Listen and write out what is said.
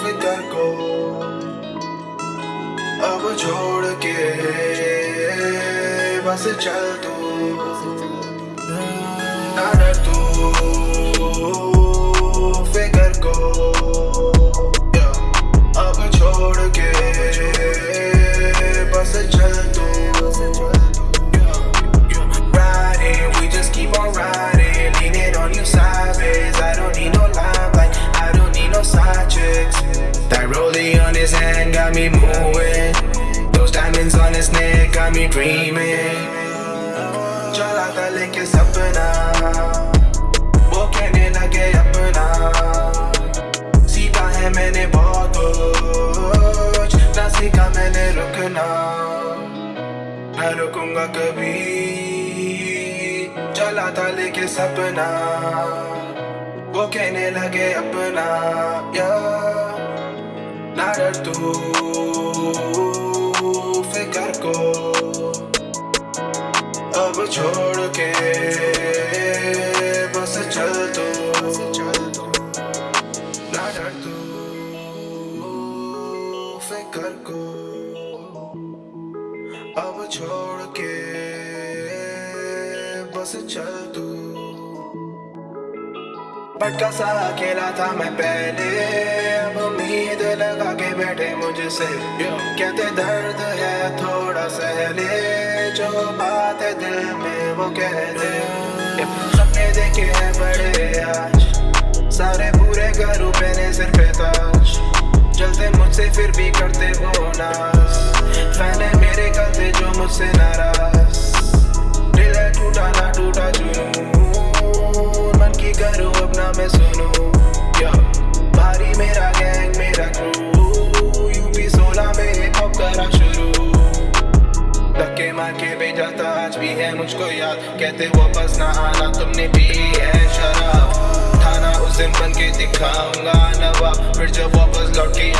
फितर को अब छोड़ के बस चल तू। नडर तू। His hand got me moving. Those diamonds on his neck got me dreaming. चला था लेके सपना वो कहने लगे अपना सीखा है मैंने बहुत कुछ ना सीखा मैंने रुकना मैं रुकूँगा कभी चला था लेके सपना वो कहने लगे अपना या तू फिकर को अब छोड़ के बस चल तू ना डर तू फिकर को अब छोड़ के बस चल तू भटका सा अकेला था मैं पहले मुझसे। कहते दर्द है थोड़ा सहले जो बात है दिल में वो कह दे। सपने देखे हैं बड़े आज सारे पूरे घरों पे ने सिर पे ताज जलते मुझसे फिर भी करते वो नाज फ़ैन है मेरे गलते जो मुझसे नाराज़। मार के भेजा था आज भी है मुझको याद। कहते वापस ना आना, तुमने पी है शराब। थाना उस दिन बन के दिखाऊँगा नवाब। फिर जब वापस लौट के